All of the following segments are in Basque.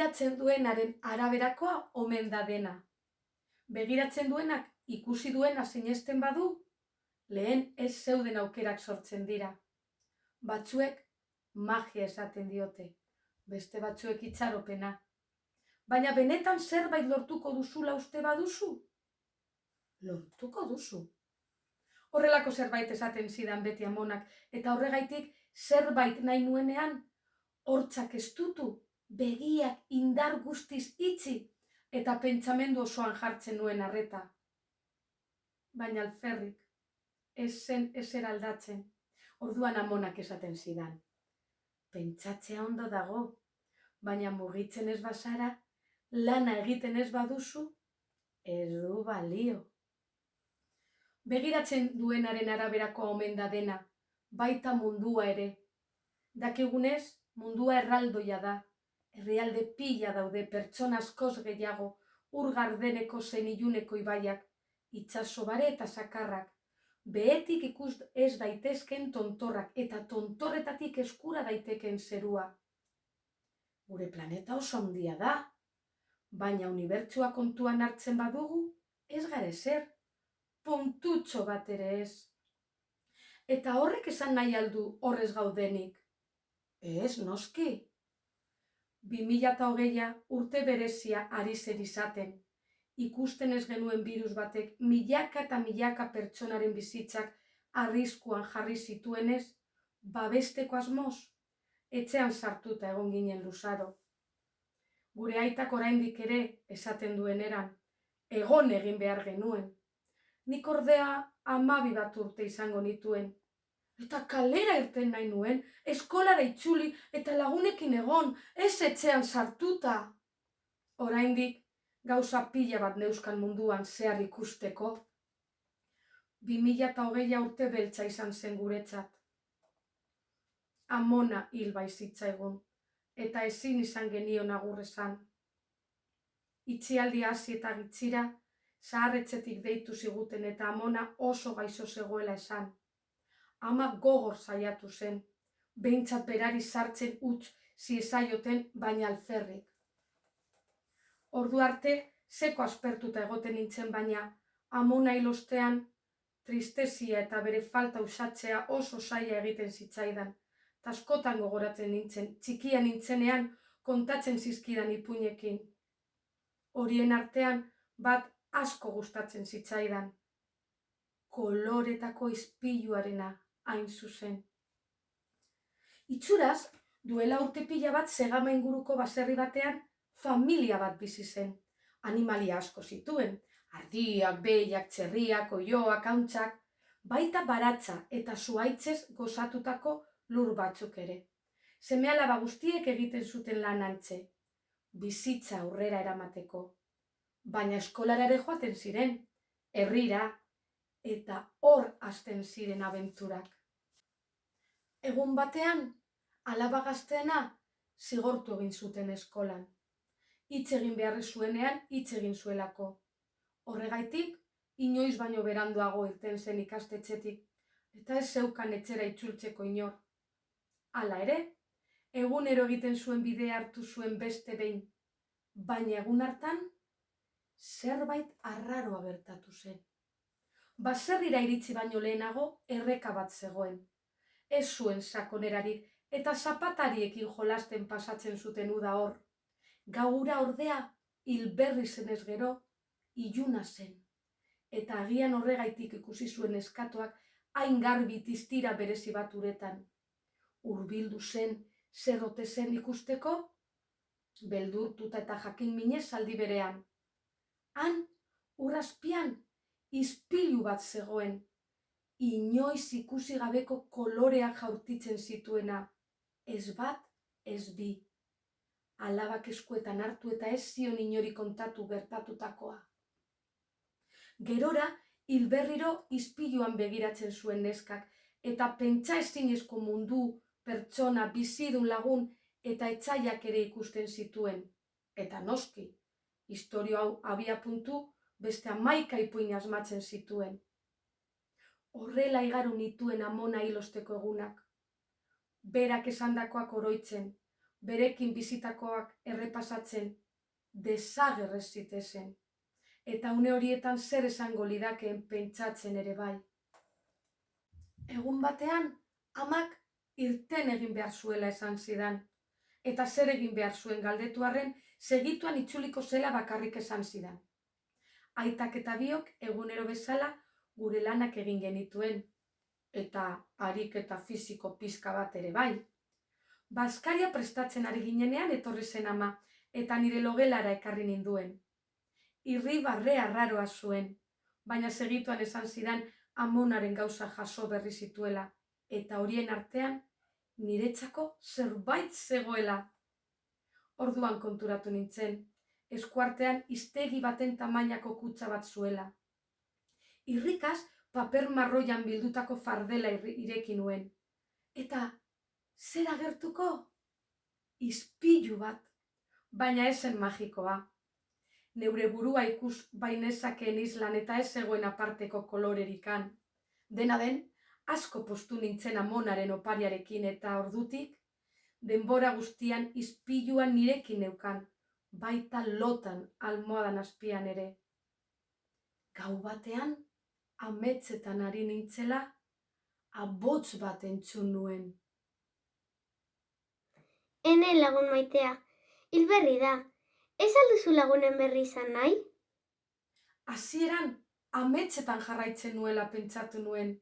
begiratzen duenaren araberakoa omen da dena. Begiratzen duenak ikusi duena sinesten badu, lehen ez zeuden aukerak sortzen dira. Batzuek magia esaten diote, beste batzuek itxaropena. Baina benetan zerbait lortuko duzula uste baduzu? Lortuko duzu. Horrelako zerbait esaten zidan beti amonak, eta horregaitik zerbait nahi nuenean, hortzak estutu, begiak indar guztiz itxi, eta pentsamendu osoan jartzen nuen arreta. Baina alferrik, ez zen ezer aldatzen, orduan amonak esaten zidan. Pentsatzea ondo dago, baina mugitzen ez bazara, lana egiten ez baduzu, ez du balio. Begiratzen duenaren araberako omen da dena, baita mundua ere. Dakigunez, mundua erraldoia da, herrialde pila daude pertsona askoz gehiago, ur gardeneko zein iluneko ibaiak, itxaso bare eta sakarrak, behetik ikus ez daitezken tontorrak eta tontorretatik eskura daiteken zerua. Gure planeta oso handia da, baina unibertsua kontuan hartzen badugu, ez gare zer, puntutxo bat ere ez. Eta horrek esan nahi aldu horrez gaudenik. Ez, noski. 2008a urte berezia ari zer izaten. Ikusten ez genuen virus batek milaka eta milaka pertsonaren bizitzak arriskuan jarri zituenez, babesteko asmoz, etxean sartuta egon ginen luzaro. Gure aitak oraindik ere esaten duen eran, egon egin behar genuen. Nik ordea amabi bat urte izango nituen. Eta kalera irten nahi nuen, eskolara itxuli eta lagunekin egon, ez etxean sartuta. Oraindik gauza pila bat neuskan munduan zehar ikusteko. Bi mila eta hogeia urte beltza izan zen guretzat. Amona hil baizitzaigun, eta ezin izan genio nagurrezan. Itxialdi hasi eta gitzira, zaharretzetik deitu ziguten eta amona oso gaixo zegoela esan ama gogor saiatu zen, behintzat berari sartzen utz ziezaioten baina alferrik. Ordu arte, seko aspertuta egoten nintzen baina, amona ilostean, tristezia eta bere falta usatzea oso saia egiten zitzaidan. Taskotan gogoratzen nintzen, txikia nintzenean kontatzen zizkidan ipuinekin. Horien artean, bat asko gustatzen zitzaidan. Koloretako izpiluarena hain zuzen. Itxuraz, duela urte pila bat segama inguruko baserri batean familia bat bizi zen. Animalia asko zituen, ardiak, behiak, txerriak, oioak, hauntzak, baita baratza eta zuaitzez gozatutako lur batzuk ere. Seme alaba guztiek egiten zuten lan antze, bizitza aurrera eramateko. Baina eskolarare joaten ziren, herrira, eta hor hasten ziren abenturak. Egun batean, alaba gazteena zigortu egin zuten eskolan. Hitz egin beharri zuenean hitz egin zuelako. Horregaitik, inoiz baino beranduago irten zen ikastetxetik, eta ez zeukan etxera itzultzeko inor. Hala ere, egunero egiten zuen bide hartu zuen beste behin, baina egun hartan, zerbait arraroa bertatu zen. Baserrira iritsi baino lehenago erreka bat zegoen ez zuen sakonerarik eta zapatariekin jolasten pasatzen zuten uda hor. Gaura ordea hilberri zenez gero iluna zen. Eta agian horregaitik ikusi zuen eskatuak hain garbi tiztira berezi bat uretan. Urbildu zen, zerrote zen ikusteko, beldurtuta eta jakin minez aldi berean. Han, urrazpian, izpilu bat zegoen, inoiz ikusi gabeko koloreak jaurtitzen zituena, ez bat, ez bi. Alabak eskuetan hartu eta ez zion inori kontatu gertatutakoa. Gerora, hilberriro izpiluan begiratzen zuen neskak, eta pentsa ezinezko mundu, pertsona, bizidun lagun, eta etxaiak ere ikusten zituen. Eta noski, historio hau abia puntu, beste amaika ipuin asmatzen zituen horrela igaru nituen amona hilosteko egunak. Berak esandakoak oroitzen, berekin bizitakoak errepasatzen desagerrez zitezen. Eta une horietan zer esango lidakeen pentsatzen ere bai. Egun batean, amak irten egin behar zuela esan zidan. Eta zer egin behar zuen galdetuarren, segituan itzuliko zela bakarrik esan zidan. Aitak eta biok egunero bezala gure lanak egin genituen. Eta harik eta fiziko pizka bat ere bai. Baskaria prestatzen ari ginenean etorri zen ama, eta nire logelara ekarri ninduen. Irri barrea raroa zuen, baina segituan esan zidan amonaren gauza jaso berri zituela, eta horien artean niretzako zerbait zegoela. Orduan konturatu nintzen, eskuartean iztegi baten tamainako kutsa bat zuela. Irrikaz, paper marroian bildutako fardela ireki nuen. Eta, zer agertuko? Izpilu bat, baina esen magikoa. Neure burua ikus bainezakeen islan eta ez zegoen aparteko kolorerikan. Dena den, asko postu nintzen amonaren opariarekin eta ordutik, denbora guztian izpiluan nirekin neukan, baita lotan almohadan azpian ere. Gau batean, ametzetan ari nintzela, abotz bat entzun nuen. Ene lagun maitea, hilberri da, ez alduzu lagunen berri izan nahi? Hasieran ametzetan jarraitzen nuela pentsatu nuen,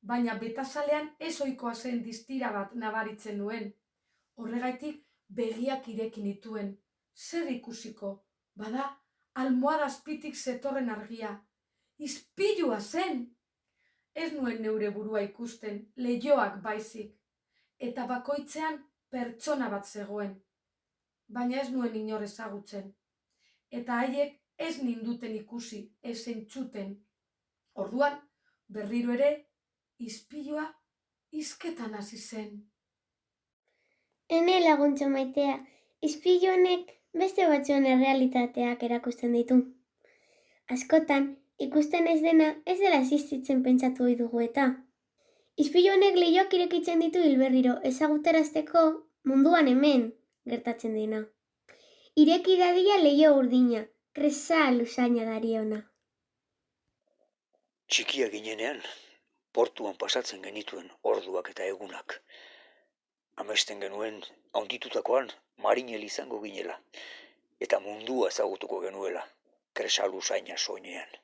baina betasalean ez ohikoa zen distira bat nabaritzen nuen. Horregaitik begiak ireki nituen. Zer ikusiko? Bada, almohada azpitik zetorren argia. Izpilua zen! Ez nuen neure burua ikusten, lehioak baizik. Eta bakoitzean pertsona bat zegoen. Baina ez nuen inor ezagutzen. Eta haiek ez ninduten ikusi, ez entzuten. Orduan, berriro ere izpilua izketan hasi zen. Ene laguntza maitea, izpilu honek beste batzuen errealitateak erakusten ditu. Askotan, ikusten ez dena ez dela existitzen pentsatu ohi dugu eta. Izpilu honek lehioak irekitzen ditu hilberriro ezagutarazteko munduan hemen gertatzen dena. Ireki dadia leio urdina, kresa lusaina dariona. Txikia ginenean, portuan pasatzen genituen orduak eta egunak. Amesten genuen haunditutakoan marinel izango ginela, eta mundua ezagutuko genuela, kresalu zaina soinean.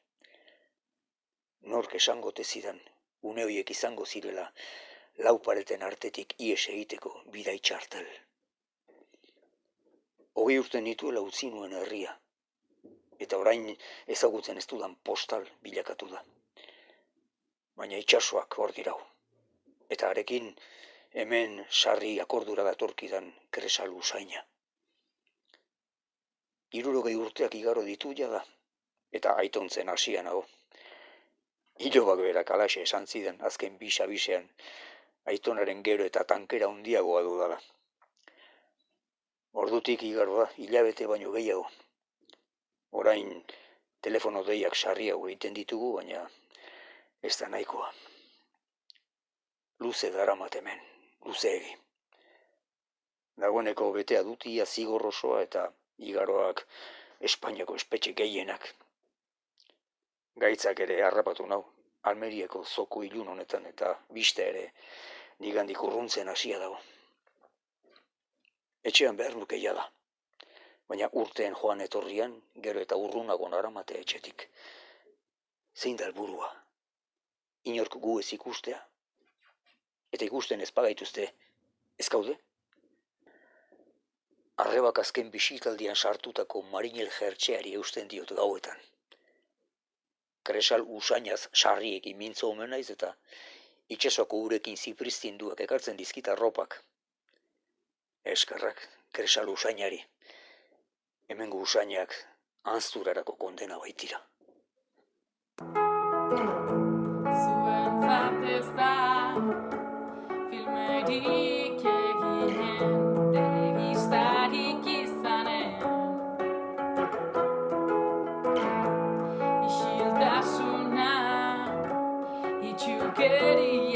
Nork esango tezidan, une horiek izango zirela, laupareten artetik ies egiteko bida itxartel. Hogei urte nituela utzi nuen herria, eta orain ezagutzen ez dudan postal bilakatu da baina itxasoak hor dirau. Eta arekin hemen sarri akordura datorkidan kresalu zaina. Irurogei urteak igaro ditu da, eta aitontzen hasian hau. Ilobak berak alaxe esan zidan azken bisa bisean, aitonaren gero eta tankera handiagoa dudala. Ordutik igaro da, hilabete baino gehiago. Orain telefono deiak sarriago egiten ditugu, baina ez da nahikoa. Luze dara hemen, luze egi. Dagoeneko betea dutia zigor osoa eta igaroak Espainiako espetxe gehienak. Gaitzak ere harrapatu nau, Almerieko zoko ilun honetan eta biste ere nigandik urruntzen hasia dago. Etxean behar luke da. Baina urteen joan etorrian, gero eta urrunago naramate etxetik. Zein da helburua? inork gu ez ikustea. Eta ikusten ez pagaituzte, ez kaude? Arrebak azken bisitaldian sartutako marinel jertxeari eusten diot gauetan. Kresal usainaz sarriekin mintzo omen naiz eta itxasoko urekin zipristinduak ekartzen dizkita ropak. Eskarrak, kresal usainari. Hemengo usainak anzturarako kondena baitira. Filmerik eginen telebistarik izanen Isiltasuna itxukeria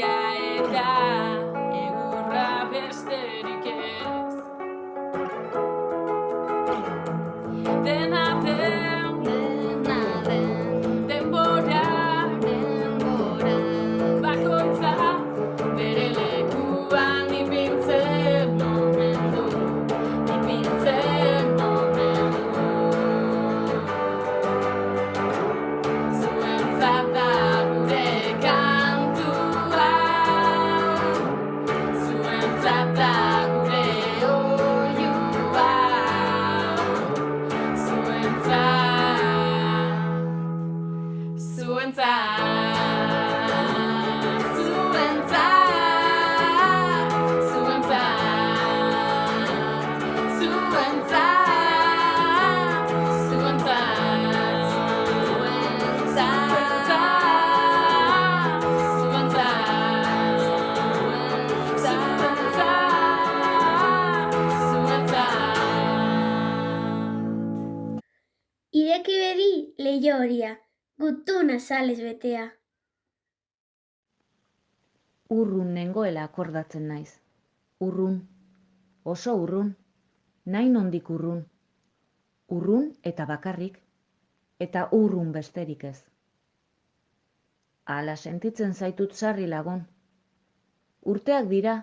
sales betea. Urrun nengoela akordatzen naiz. Urrun, oso urrun, nahi nondik urrun. Urrun eta bakarrik, eta urrun besterik ez. Hala sentitzen zaitut sarri lagun. Urteak dira,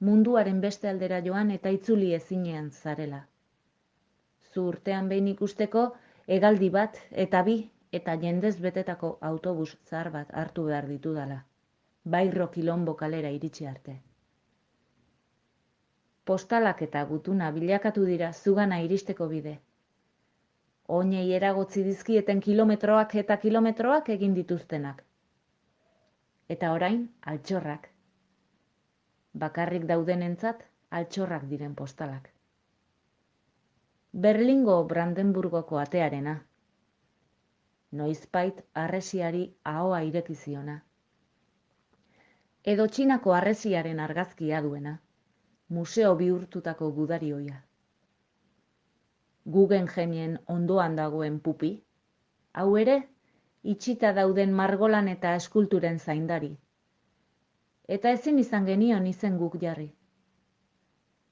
munduaren beste aldera joan eta itzuli ezinean zarela. Zu urtean behin ikusteko, hegaldi bat eta bi eta jendez betetako autobus zahar bat hartu behar ditudala. Bairro kilombo kalera iritsi arte. Postalak eta gutuna bilakatu dira zugana iristeko bide. Oinei eragotzi dizkieten kilometroak eta kilometroak egin dituztenak. Eta orain, altxorrak. Bakarrik daudenentzat, altxorrak diren postalak. Berlingo Brandenburgoko atearena. Noizbait harresiari ahoa ireki ziona. Edo Txinako harresiaren argazkia duena, museo bihurtutako gudarioia. Guggenheimien ondoan dagoen pupi, hau ere, itxita dauden margolan eta eskulturen zaindari. Eta ezin izan genion izen guk jarri.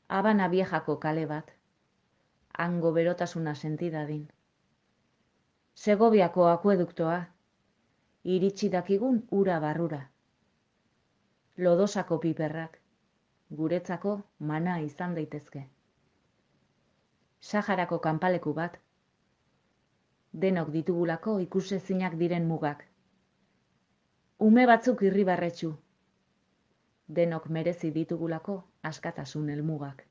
Habana viejako kale bat, hango berotasuna sentidadin. Segoviako akueduktoa, iritsi dakigun ura barrura. Lodosako piperrak, guretzako mana izan daitezke. Saharako kanpaleku bat, denok ditugulako ikusezinak diren mugak. Ume batzuk irribarretxu, denok merezi ditugulako askatasun helmugak.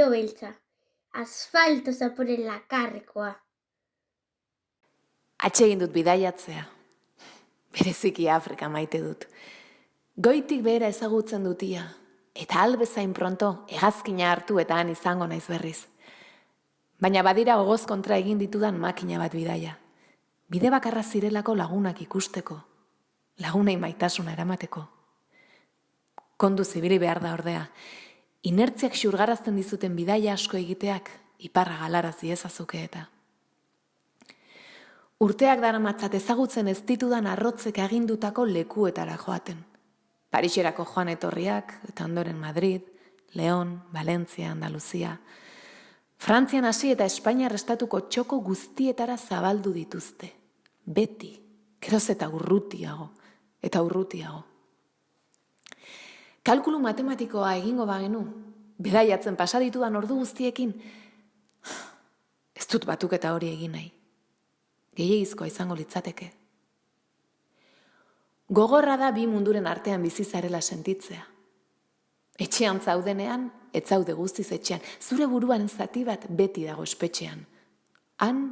Leio beltza. Asfalto zaporen lakarrekoa. Atsegin dut bidaiatzea. Bereziki Afrika maite dut. Goitik behera ezagutzen dutia, eta albezain pronto hegazkina hartu eta han izango naiz berriz. Baina badira gogoz kontra egin ditudan makina bat bidaia. Bide bakarra zirelako lagunak ikusteko, lagunei maitasuna eramateko. Kondu zibili behar da ordea, inertziak xurgarazten dizuten bidaia asko egiteak iparra galarazi ezazuke eta. Urteak daramatzat ezagutzen ez ditudan arrotzek agindutako lekuetara joaten. Parixerako joan etorriak, eta ondoren Madrid, León, Valentzia, Andaluzia. Frantzian hasi eta Espainiar estatuko txoko guztietara zabaldu dituzte. Beti, geroz eta urrutiago, eta urrutiago. Kalkulu matematikoa egingo bagenu, bedaiatzen pasaditudan ordu guztiekin, ez dut batuketa hori egin nahi. gehiagizkoa izango litzateke. Gogorra da bi munduren artean bizi zarela sentitzea. Etxean zaudenean, ez zaude guztiz etxean, zure buruaren zati bat beti dago espetxean. Han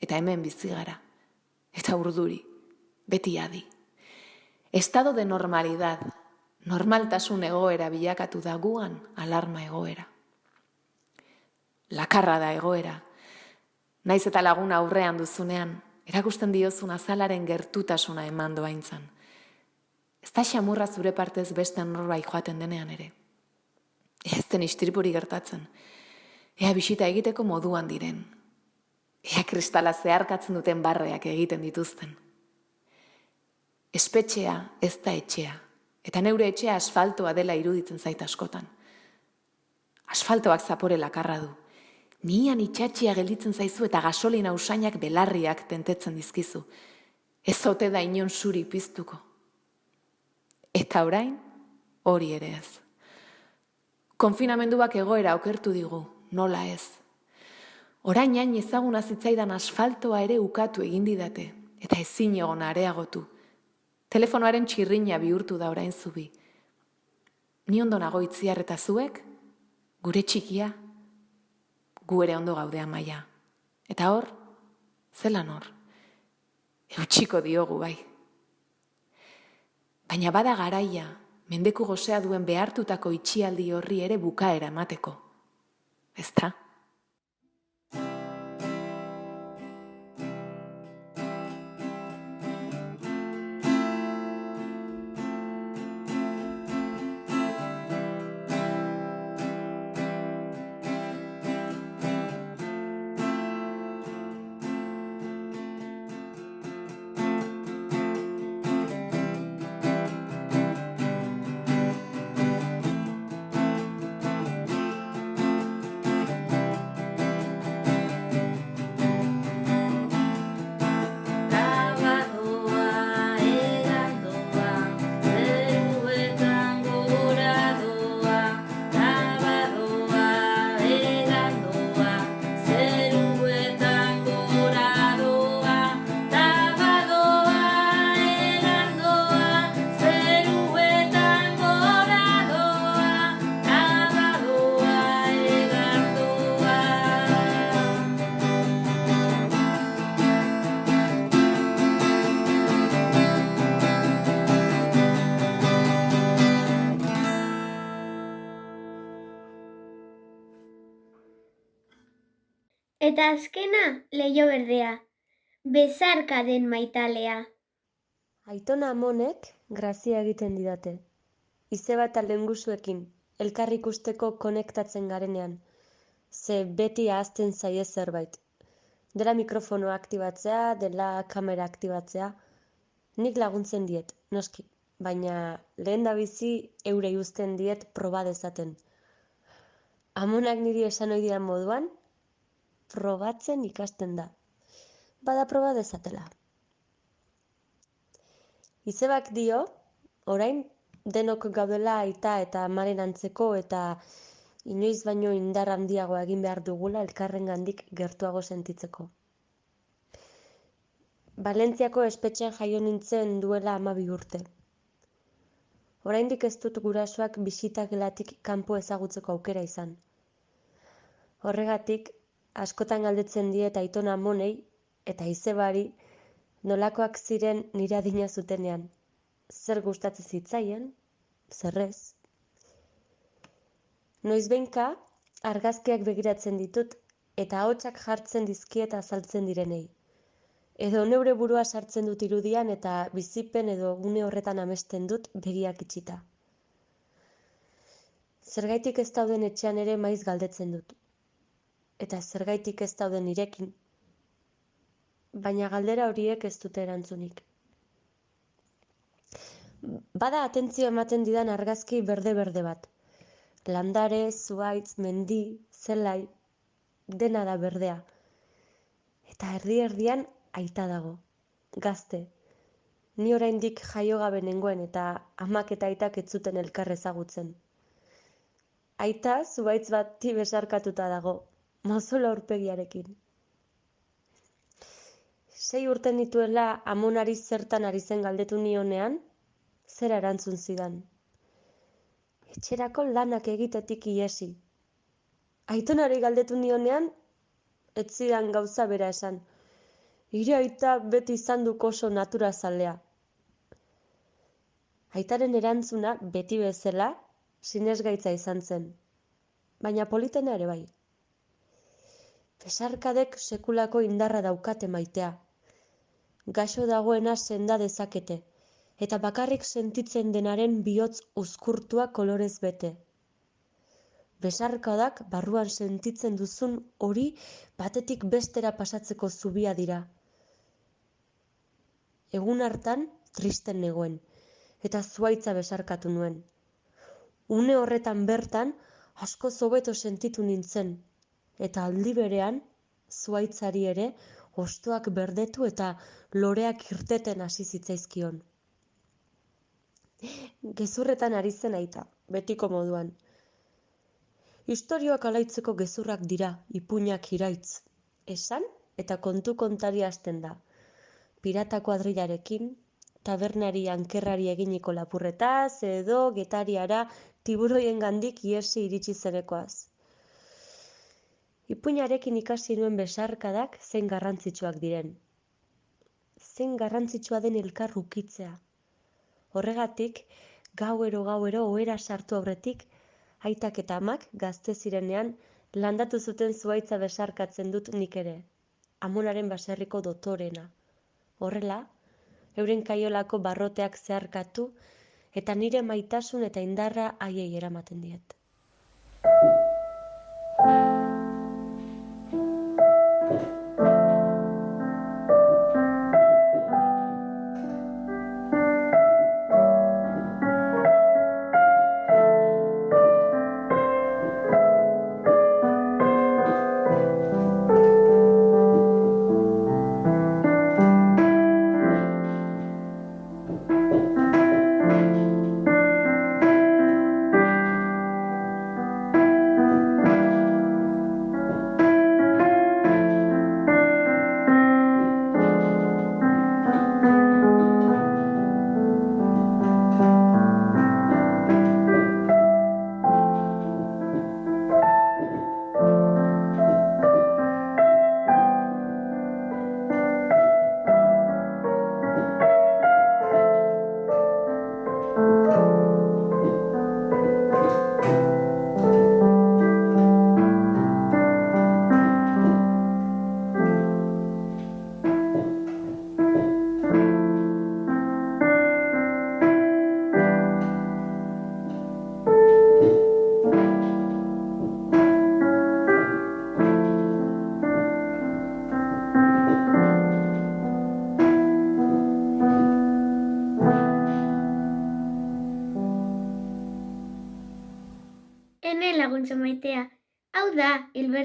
eta hemen bizi gara. Eta urduri, beti adi. Estado de normalidad, normaltasun egoera bilakatu da guan alarma egoera. Lakarra da egoera. Naiz eta lagun aurrean duzunean, erakusten diozun azalaren gertutasuna eman doaintzan. Ez da xamurra zure partez beste norbait joaten denean ere. Ez den istiripuri gertatzen. Ea bisita egiteko moduan diren. Ea kristala zeharkatzen duten barreak egiten dituzten. Espetxea ez da etxea, eta neure etxea asfaltoa dela iruditzen zait askotan. Asfaltoak zapore lakarra du. Nian itxatxia gelditzen zaizu eta gasolina usainak belarriak tentetzen dizkizu. Ez ote da inon zuri piztuko. Eta orain, hori ere ez. Konfinamenduak egoera okertu digu, nola ez. Orain hain ezaguna zitzaidan asfaltoa ere ukatu egin didate, eta ezin egon areagotu. Telefonoaren txirrina bihurtu da orain zubi. Ni ondo nago itziar eta zuek, gure txikia, gu ere ondo gaudea maia. Eta hor, zelan hor, eutxiko diogu bai. Baina bada garaia, mendeku gozea duen behartutako itxialdi horri ere bukaera emateko. Ezta? Eta azkena, leio berdea. Bezarka den maitalea. Aitona amonek grazia egiten didate. Izeba eta lengusuekin, elkar ikusteko konektatzen garenean. Ze beti ahazten zaie zerbait. Dela mikrofonoa aktibatzea, dela kamera aktibatzea. Nik laguntzen diet, noski. Baina lehen da bizi eurei uzten diet proba dezaten. Amonak niri esan ohi didan moduan, probatzen ikasten da. Bada proba dezatela. Izebak dio, orain denok gaudela aita eta amaren antzeko eta inoiz baino indar handiago egin behar dugula elkarrengandik gertuago sentitzeko. Valentziako espetxean jaio nintzen duela hamabi urte. Oraindik ez dut gurasoak bisita gelatik kanpo ezagutzeko aukera izan. Horregatik, askotan galdetzen diet aitona amonei eta izebari nolakoak ziren nire adina zutenean. Zer gustatzen zitzaien, zer ez. Noizbehinka, argazkiak begiratzen ditut eta ahotsak jartzen dizkiet azaltzen direnei. Edo neure burua sartzen dut irudian eta bizipen edo gune horretan amesten dut begiak itxita. Zergaitik ez dauden etxean ere maiz galdetzen dut. Eta zergaitik ez dauden nirekin. Baina galdera horiek ez dute erantzunik. Bada atentzio ematen didan argazki berde-berde bat. Landare, zuaitz, mendi, zelai, dena da berdea. Eta erdi-erdian aita dago, gazte. Ni oraindik jaio gabe nengoen eta amak eta aitak ez zuten elkar ezagutzen. Aita zuaitz bati besarkatuta dago, mozolo aurpegiarekin. Sei urte nituela amonari zertan ari zen galdetu nionean, zera erantzun zidan. Etxerako lanak egitetik iesi. Aitonari galdetu nionean, ez zidan gauza bera esan. Hire aita beti izan duk oso naturazalea. Aitaren erantzuna beti bezala sinesgaitza izan zen, baina politena ere bai. Besarkadek sekulako indarra daukate maitea. Gaixo dagoena senda dezakete, eta bakarrik sentitzen denaren bihotz uzkurtua kolorez bete. Besarkadak barruan sentitzen duzun hori batetik bestera pasatzeko zubia dira. Egun hartan tristen negoen, eta zuaitza besarkatu nuen. Une horretan bertan asko hobeto sentitu nintzen, eta aldi berean zuaitzari ere hostoak berdetu eta loreak irteten hasi zitzaizkion. Gezurretan ari zen aita, betiko moduan. Istorioak alaitzeko gezurrak dira, ipuinak iraitz. Esan eta kontu kontari hasten da. Pirata kuadrilarekin, tabernari ankerrari eginiko lapurretaz, edo getariara tiburoien gandik iesi iritsi zenekoaz. Ipuinarekin ikasi nuen besarkadak zein garrantzitsuak diren. Zein garrantzitsua den elkar ukitzea. Horregatik, gauero gauero ohera sartu aurretik, aitak eta amak gazte zirenean landatu zuten zuaitza besarkatzen dut nik ere. Amonaren baserriko dotorena. Horrela, euren kaiolako barroteak zeharkatu eta nire maitasun eta indarra haiei eramaten diet.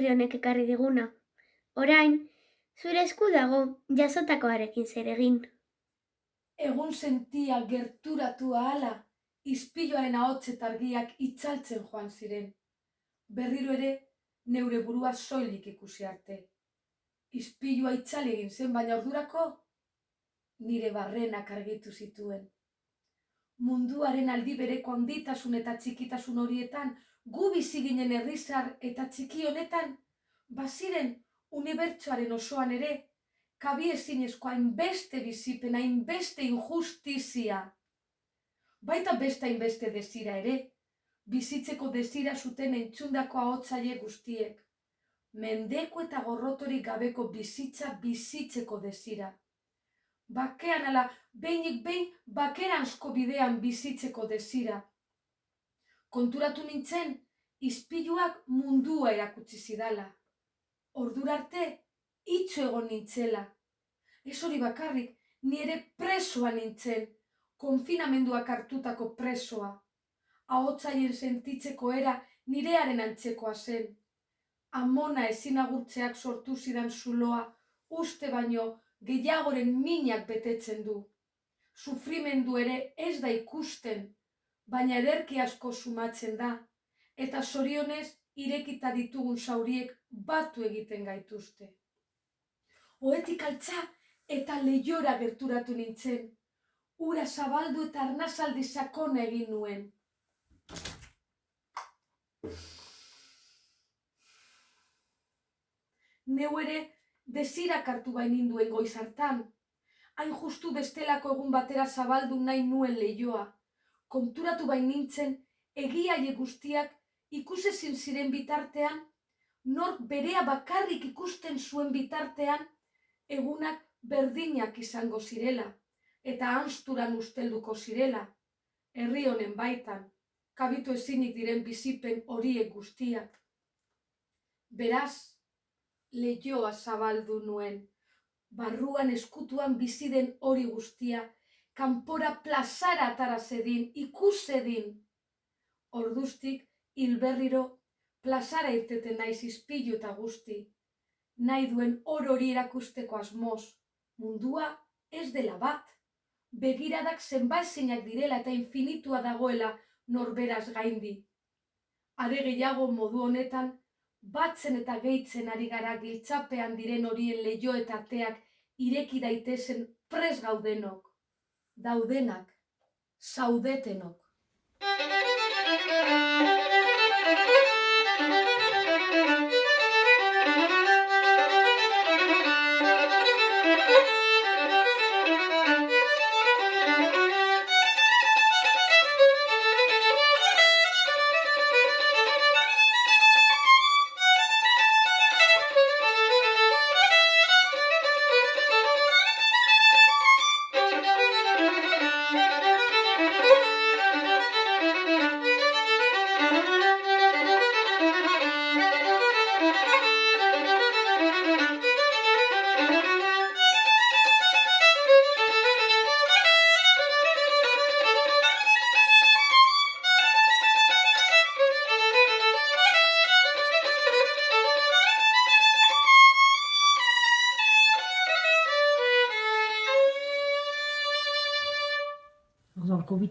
Hilberri honek ekarri diguna. Orain, zure esku dago jasotakoarekin zer egin. Egun sentia gerturatu ahala, ispiloaren ahotz eta argiak itzaltzen joan ziren. Berriro ere, neure burua soilik ikusi arte. Ispilua itzali egin zen, baina ordurako nire barrenak argitu zituen. Munduaren aldi bereko handitasun eta txikitasun horietan, gu bizi ginen herrizar eta txiki honetan, baziren unibertsoaren osoan ere, kabi ezinezko hainbeste bizipen, hainbeste injustizia. Baita beste hainbeste desira ere, bizitzeko desira zuten entzundako ahotzaile guztiek. Mendeko eta gorrotorik gabeko bizitza bizitzeko desira. Bakean ala, behinik behin bakeranzko bidean bizitzeko desira. Konturatu nintzen, ispiluak mundua erakutsi zidala. Ordura arte, itxo egon nintzela. Ez hori bakarrik, ni ere presoa nintzen, konfinamenduak hartutako presoa. Ahotzaien sentitzeko era nirearen antzekoa zen. Amona ezin agurtzeak sortu zidan zuloa, uste baino gehiagoren minak betetzen du. Sufrimendu ere ez da ikusten, baina ederki asko sumatzen da, eta zorionez irekita ditugun zauriek batu egiten gaituzte. Oetik altza eta lehiora gerturatu nintzen. Ura zabaldu eta arnazaldi sakona egin nuen. Neu ere desirak hartu bain ninduen goiz hartan. Hain justu bestelako egun batera zabaldu nahi nuen leioa. Konturatu bain nintzen, egiaile guztiak ikusezin ziren bitartean, nork berea bakarrik ikusten zuen bitartean, egunak berdinak izango zirela, eta hansturan ustelduko zirela, herri honen baitan, kabitu ezinik diren bizipen horiek guztiak. Beraz, leioa zabaldu nuen, barruan eskutuan bizi den hori guztia, kanpora plazara atara zedin, ikusedin. Orduztik, hilberriro, plazara irteten naiz izpilu eta guzti. Nahi duen hor hori erakusteko asmoz, mundua ez dela bat. Begiradak zenbaizinak direla eta infinitua dagoela norberaz gaindi. Are gehiago modu honetan, batzen eta gehitzen ari gara giltzapean diren horien leio eta ateak ireki daitezen pres gaudenok. Daudenak, zaudetenok.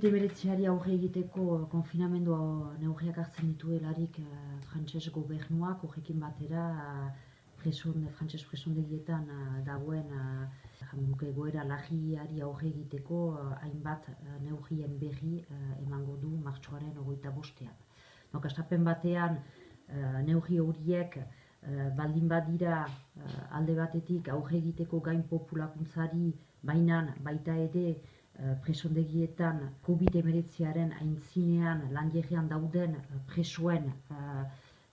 COVID-19 aurre egiteko eh, konfinamendu neurriak hartzen dituelarik eh, frantses gobernuak horrekin batera eh, preson, frantses presondegietan eh, dagoen eh, nuke egoera lagiari aurre egiteko eh, hainbat eh, neurrien berri eh, emango du martxoaren hogeita bostean. Donc, astapen batean eh, neurri horiek eh, baldin badira eh, alde batetik aurre egiteko gain populakuntzari bainan baita ere eh, presondegietan COVID-19aren aintzinean lanjerrean dauden eh, presoen eh,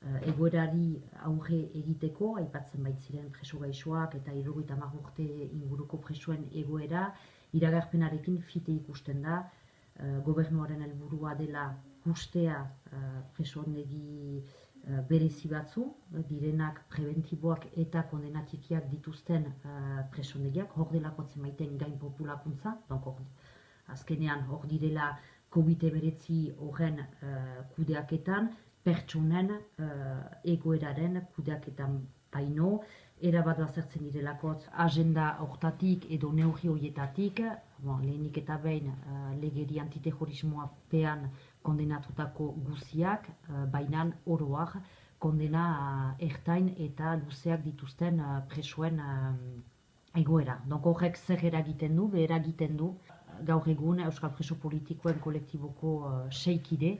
eh, egoerari aurre egiteko, aipatzen baitziren preso gaixoak eta irrogeita urte inguruko presoen egoera, iragarpenarekin fite ikusten da, eh, gobernuaren helburua dela guztea eh, presondegi eh, berezi batzu, eh, direnak preventiboak eta kondenatikiak dituzten uh, presondegiak, hor delako maiten gain populakuntza, donc hor, azkenean hor direla COVID-19 horren uh, kudeaketan, pertsonen uh, egoeraren kudeaketan baino, erabat bazertzen direlakotz agenda hortatik edo neurri horietatik, bon, lehenik eta behin uh, legeri antiterrorismoa pean kondenatutako guziak, uh, bainan oroak kondena uh, ertain eta luzeak dituzten presoen uh, egoera. Donc horrek zer eragiten du, eragiten du gaur egun Euskal Preso Politikoen kolektiboko uh, seikide,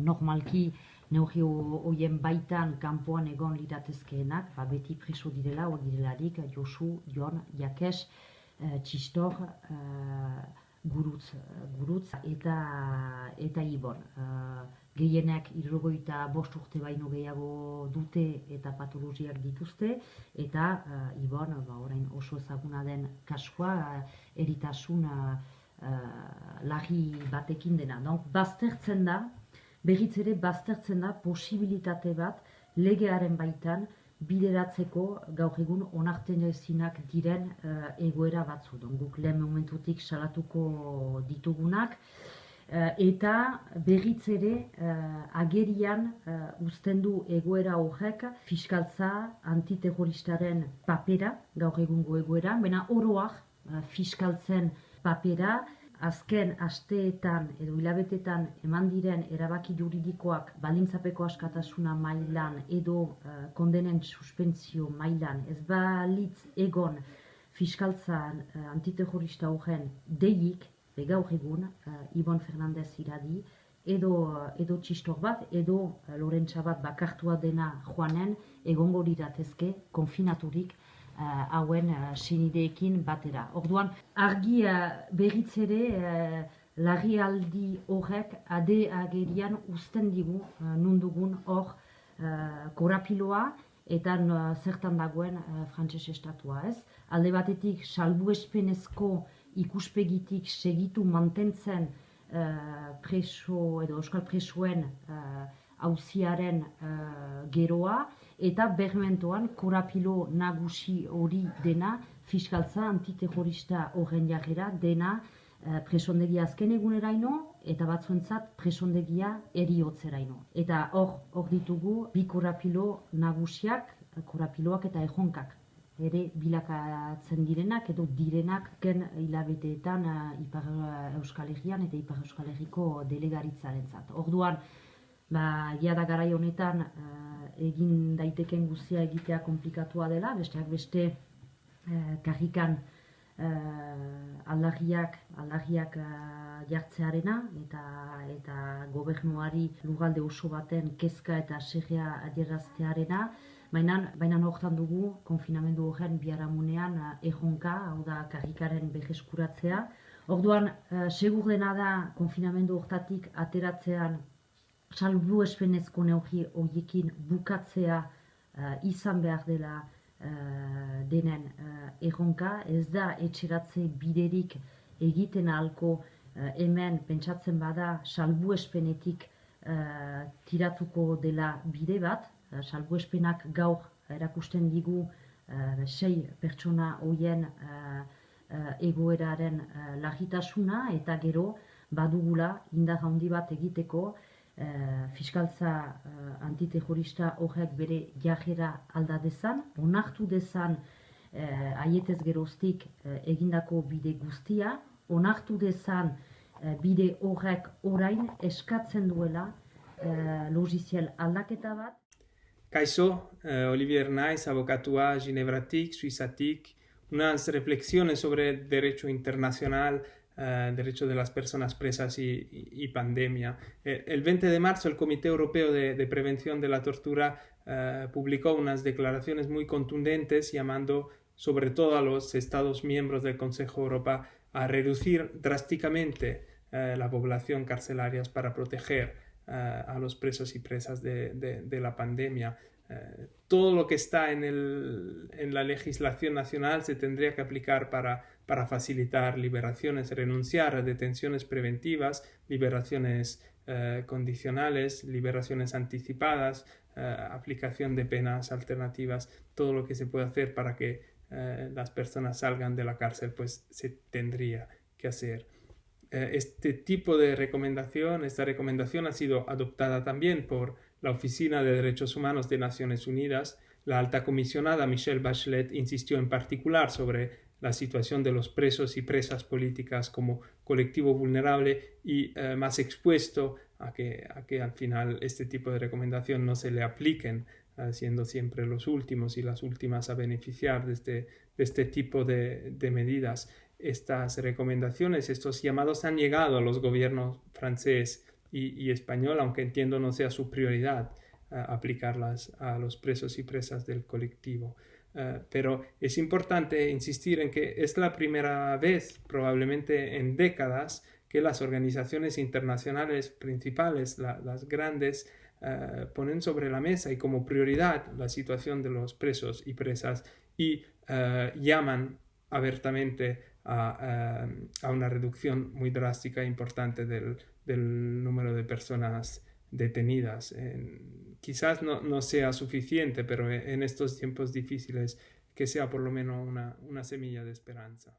normalki neurri ho- horien baitan kanpoan egon liratezkeenak, ba, beti preso direla, hor direlarik, Josu, Jon, Jakes, uh, Txistor, gurutz, gurutz eta, eta Ibon. Uh, gehienak irrogoita bost urte baino gehiago dute eta patologiak dituzte, eta uh, Ibon, ba, orain oso ezaguna den kasua, uh, eritasun uh, uh, lagi batekin dena. Donc, baztertzen da, berriz ere baztertzen da posibilitate bat legearen baitan bideratzeko gaur egun onartzen ezinak diren eh, egoera batzu. Don, guk lehen momentutik salatuko ditugunak, eh, eta berriz ere eh, agerian uzten du egoera horrek fiskaltza antiterroristaren papera, gaur egungo egoera, bena oroak fiskaltzen papera, azken asteetan edo hilabetetan eman diren erabaki juridikoak balintzapeko askatasuna mailan edo uh, kondenen suspentsio mailan ez balitz egon fiskaltza uh, antiterrorista horren deik, begaur egun, uh, Ibon Fernandez iradi, edo, edo txistor bat, edo uh, lorentza bat bakartua dena joanen, egongo liratezke konfinaturik hauen uh, senideekin batera. Orduan, argi uh, berriz ere larrialdi horrek ade agerian uzten digu nundugun hor korapiloa eta zertan dagoen frantses estatua ez. Alde batetik salbuespenezko ikuspegitik segitu mantentzen preso edo euskal presoen auziaren uh, geroa eta bermentoan korapilo nagusi hori dena fiskaltza antiterrorista horren jarrera dena uh, presondegia azken eguneraino eta batzuentzat presondegia eriotzeraino. Eta hor hor ditugu bi korapilo nagusiak, korapiloak eta ejonkak ere bilakatzen direnak edo direnak ken hilabeteetan uh, Ipar Euskal Herrian eta Ipar Euskal Herriko delegaritzaren Orduan, ba, jada garai honetan uh, egin daiteken guztia egitea komplikatua dela, besteak beste uh, karrikan uh, aldagiak, aldagiak uh, jartzearena eta eta gobernuari lugalde oso baten kezka eta serrea adieraztearena, baina baina hortan dugu konfinamendu horren biharamunean uh, ejonka, hau da karrikaren beheskuratzea. Orduan, uh, segur da konfinamendu hortatik ateratzean salbu espenezko neurri horiekin bukatzea uh, izan behar dela uh, denen uh, erronka, ez da etxeratze biderik egiten ahalko uh, hemen pentsatzen bada salbu espenetik uh, tiratuko dela bide bat, uh, salbu espenak gaur erakusten digu uh, sei pertsona hoien uh, uh, egoeraren uh, lagitasuna eta gero badugula indar handi bat egiteko uh, fiskaltza uh, antiterrorista horrek bere jajera alda dezan, onartu dezan uh, aietez geroztik uh, egindako bide guztia, onartu dezan uh, bide horrek orain eskatzen duela uh, logiziel aldaketa bat. Kaixo, Olivier Naiz, abokatua Ginebratik, Suizatik, unas reflexiones sobre derecho internacional Uh, derecho de las personas presas y, y, y pandemia. Eh, el 20 de marzo el Comité Europeo de, de Prevención de la Tortura uh, publicó unas declaraciones muy contundentes llamando sobre todo a los Estados miembros del Consejo de Europa a reducir drásticamente la población carcelaria para proteger a los presos y presas de, de, de la pandemia. todo lo que está en, el, en la legislación nacional se tendría que aplicar para para facilitar liberaciones, renunciar a detenciones preventivas, liberaciones eh, condicionales, liberaciones anticipadas, eh, aplicación de penas alternativas, todo lo que se puede hacer para que eh, las personas salgan de la cárcel, pues se tendría que hacer. este tipo de recomendación, esta recomendación ha sido adoptada también por la Oficina de Derechos Humanos de Naciones Unidas. La alta comisionada Michelle Bachelet insistió en particular sobre la situación de los presos y presas políticas como colectivo vulnerable y eh, más expuesto a que, a que al final este tipo de recomendación no se le apliquen, eh, siendo siempre los últimos y las últimas a beneficiar de este, de este tipo de, de, medidas. Estas recomendaciones, estos llamados han llegado a los gobiernos francés y, y español, aunque entiendo no sea su prioridad eh, aplicarlas a los presos y presas del colectivo. Uh, pero es importante insistir en que es la primera vez, probablemente en décadas, que las organizaciones internacionales principales, la, las grandes, uh, ponen sobre la mesa y como prioridad la situación de los presos y presas y uh, llaman abiertamente a, a, una reducción muy drástica e importante del, del número de personas detenidas. En, quizás no, no, sea suficiente, pero en estos tiempos difíciles que sea por lo menos una, una semilla de esperanza.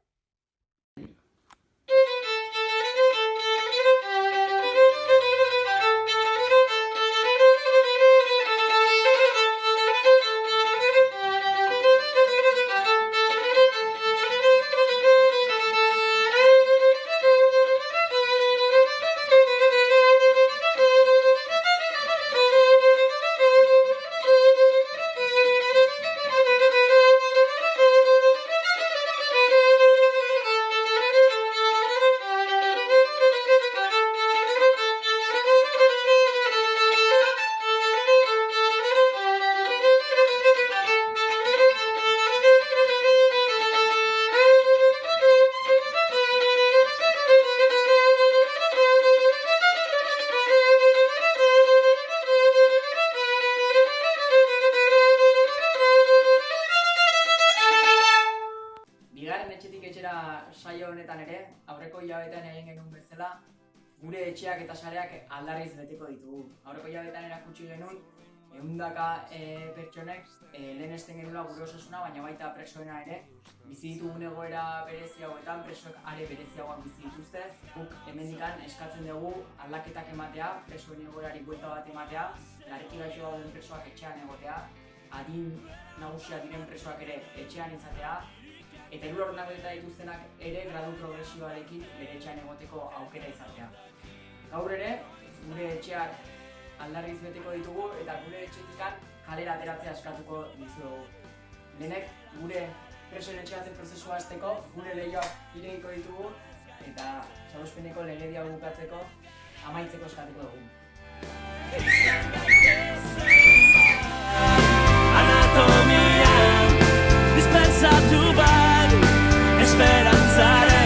Hilabetean erakutsi genuen, ehundaka e, pertsonek e, lehenesten genuela gure osasuna, baina baita presoena ere, bizi ditugun egoera berezi hauetan, presoek are bereziagoak bizi dituzte. Guk hemendikan eskatzen dugu aldaketak ematea, presoen egoerari buelta bat ematea, larriki gaixo dauden presoak etxean egotea, adin nagusia diren presoak ere etxean izatea, eta hiru ordenaketa dituztenak ere gradu progresioarekin bere etxean egoteko aukera izatea. Gaur ere, gure etxeak aldarriz beteko ditugu eta gure etxetikan kalera ateratzea eskatuko dizugu. Lehenek gure presoen etxeatzen prozesua azteko, gure lehioak iregiko ditugu eta salospeneko legedia bukatzeko amaitzeko eskatuko dugu. Anatomia, dispensatu bat, esperantzaren